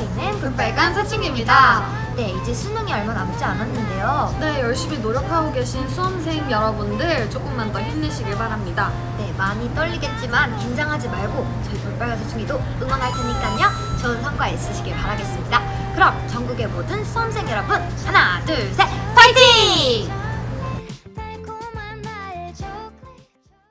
있는 그 그렇죠. 볼빨간 사춘기입니다. 네, 이제 수능이 얼마 남지 않았는데요. 네, 열심히 노력하고 계신 수험생 여러분들 조금만 더 힘내시길 바랍니다. 네, 많이 떨리겠지만 긴장하지 말고 저희 볼빨간 사춘기도 응원할 테니까요. 좋은 성과 있으시길 바라겠습니다. 그럼 전국의 모든 수험생 여러분 하나, 둘, 셋,